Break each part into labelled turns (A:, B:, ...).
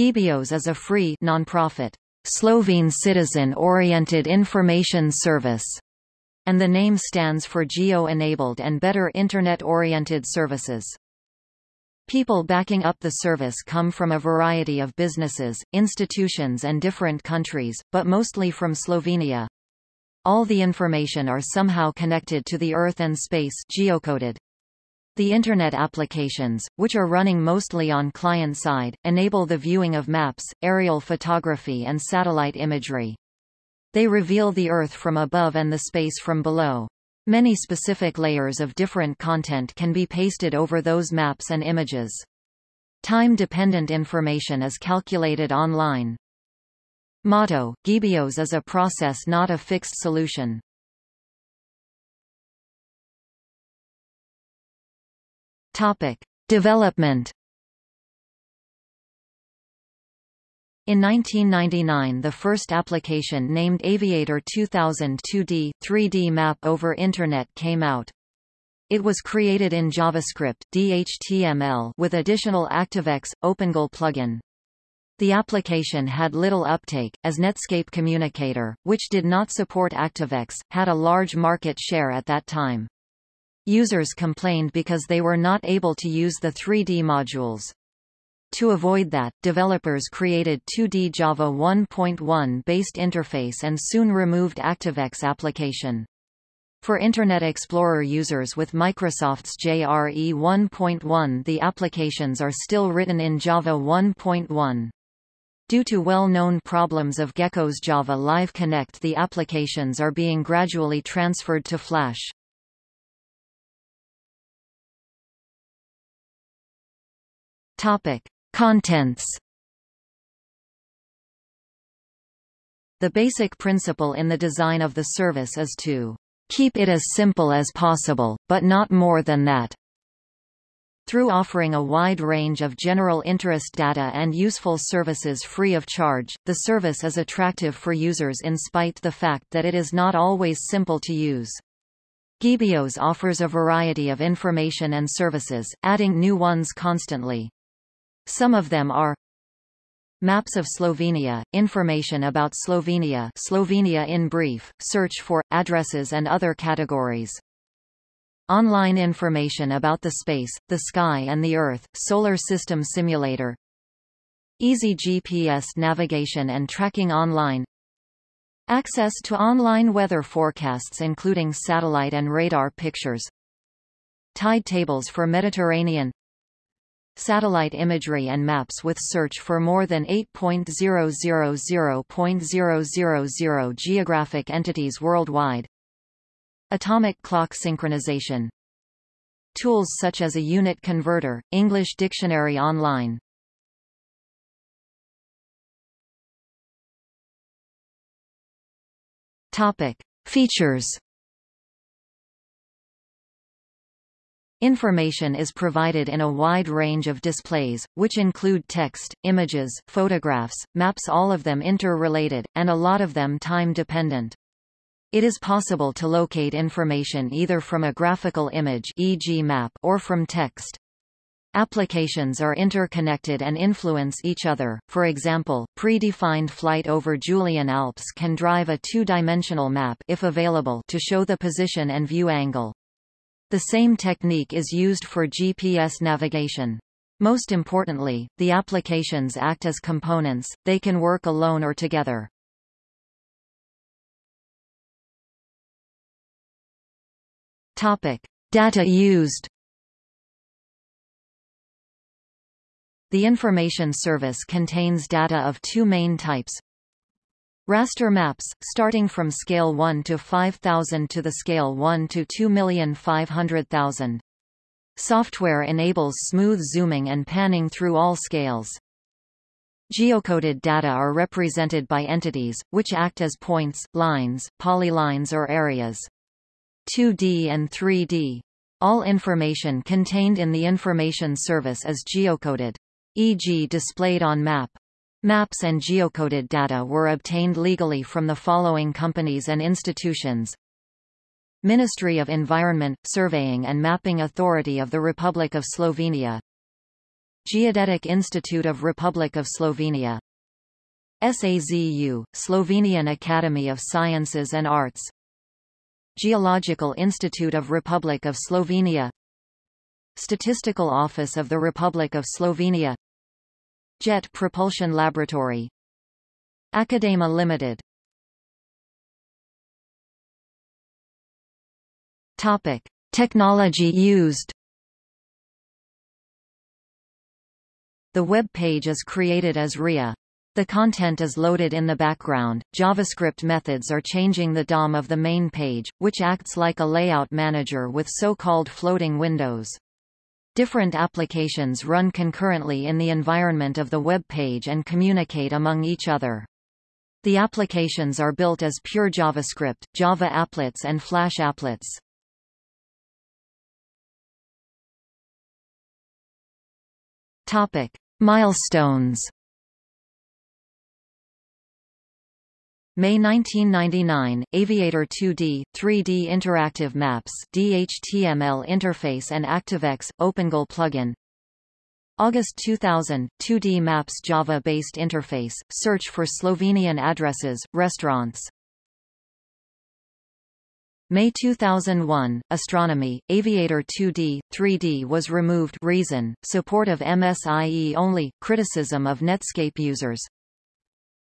A: Gebios is a free non-profit Slovene citizen-oriented information service, and the name stands for geo-enabled and better Internet-oriented services. People backing up the service come from a variety of businesses, institutions and different countries, but mostly from Slovenia. All the information are somehow connected to the Earth and space geocoded. The Internet applications, which are running mostly on client-side, enable the viewing of maps, aerial photography and satellite imagery. They reveal the Earth from above and the space from below. Many specific layers of different content can be pasted over those maps and images. Time-dependent information is calculated online. Motto, Gebios is a process not a fixed solution. Topic. Development In 1999 the first application named Aviator 2000 2D, 3D map over Internet came out. It was created in JavaScript DHTML with additional ActiveX, OpenGL plugin. The application had little uptake, as Netscape Communicator, which did not support ActiveX, had a large market share at that time. Users complained because they were not able to use the 3D modules. To avoid that, developers created 2D Java 1.1 based interface and soon removed ActiveX application. For Internet Explorer users with Microsoft's JRE 1.1 the applications are still written in Java 1.1. Due to well-known problems of Gecko's Java Live Connect the applications are being gradually transferred to Flash. Topic: Contents. The basic principle in the design of the service is to keep it as simple as possible, but not more than that. Through offering a wide range of general interest data and useful services free of charge, the service is attractive for users in spite the fact that it is not always simple to use. Gebios offers a variety of information and services, adding new ones constantly. Some of them are Maps of Slovenia, information about Slovenia Slovenia in brief, search for, addresses and other categories. Online information about the space, the sky and the Earth, Solar System Simulator. Easy GPS navigation and tracking online. Access to online weather forecasts including satellite and radar pictures. Tide tables for Mediterranean satellite imagery and maps with search for more than 8.000.000 geographic entities worldwide. Atomic clock synchronization. Tools such as a unit converter, English Dictionary Online. Topic: Features Information is provided in a wide range of displays, which include text, images, photographs, maps all of them interrelated, and a lot of them time-dependent. It is possible to locate information either from a graphical image e.g. map or from text. Applications are interconnected and influence each other, for example, predefined flight over Julian Alps can drive a two-dimensional map if available to show the position and view angle. The same technique is used for GPS navigation. Most importantly, the applications act as components, they can work alone or together. Topic. Data used The information service contains data of two main types, Raster maps, starting from scale 1 to 5000 to the scale 1 to 2,500,000. Software enables smooth zooming and panning through all scales. Geocoded data are represented by entities, which act as points, lines, polylines or areas. 2D and 3D. All information contained in the information service is geocoded. E.g. displayed on map. Maps and geocoded data were obtained legally from the following companies and institutions. Ministry of Environment, Surveying and Mapping Authority of the Republic of Slovenia. Geodetic Institute of Republic of Slovenia. SAZU, Slovenian Academy of Sciences and Arts. Geological Institute of Republic of Slovenia. Statistical Office of the Republic of Slovenia Jet Propulsion Laboratory Academa Limited Topic. Technology used The web page is created as RIA. The content is loaded in the background. JavaScript methods are changing the DOM of the main page, which acts like a layout manager with so-called floating windows. Different applications run concurrently in the environment of the web page and communicate among each other. The applications are built as pure JavaScript, Java applets and Flash applets. Topic: Milestones. May 1999, Aviator 2D, 3D Interactive Maps DHTML interface and ActiveX, OpenGL plugin August 2000, 2D Maps Java-based interface, search for Slovenian addresses, restaurants May 2001, Astronomy, Aviator 2D, 3D was removed reason, support of MSIE only, criticism of Netscape users.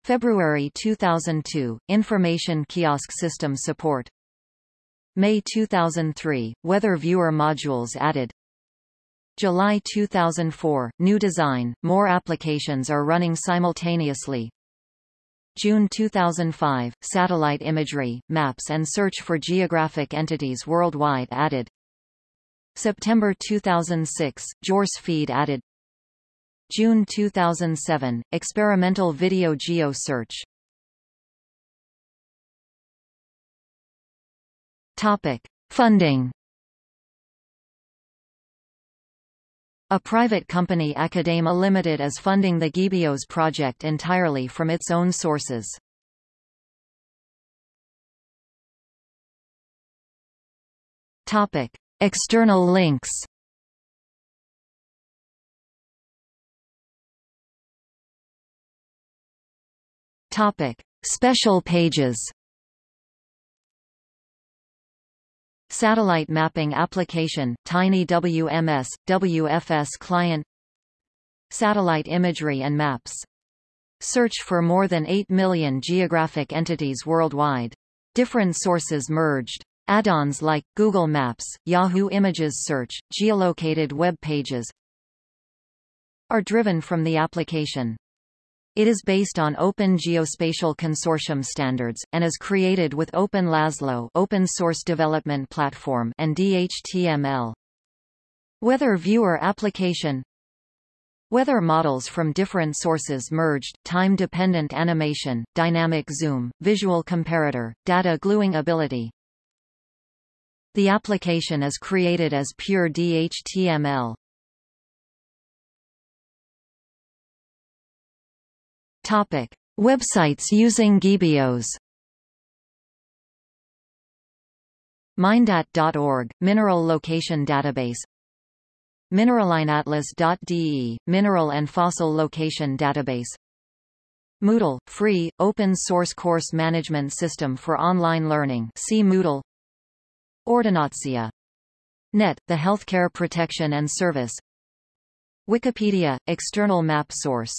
A: February 2002, Information Kiosk System support. May 2003, Weather Viewer modules added. July 2004, new design, more applications are running simultaneously, June 2005, satellite imagery, maps and search for geographic entities worldwide added. September 2006, JAWS feed added. June 2007, experimental video geo search. Topic: Funding A private company Academa Limited is funding the Gebios project entirely from its own sources. Topic: External links. Topic: Special pages. Satellite mapping application, Tiny WMS, WFS client Satellite imagery and maps. Search for more than 8 million geographic entities worldwide. Different sources merged. Add-ons like, Google Maps, Yahoo Images Search, geolocated web pages are driven from the application. It is based on Open Geospatial Consortium standards, and is created with Open Laszlo open source development platform and DHTML. Weather Viewer application Weather models from different sources merged, time-dependent animation, dynamic zoom, visual comparator, data gluing ability. The application is created as pure DHTML. Topic: Websites using Gebios. Mindat.org, Mineral Location Database. Mineralienatlas.de, Mineral and Fossil Location Database. Moodle, free, open-source course management system for online learning. See Moodle. Ordinatia. Net, the healthcare protection and service. Wikipedia, external map source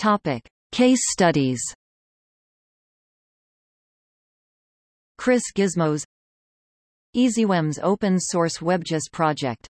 A: Topic: Case studies. Chris Gizmos EasyWeb's open source WebGIS project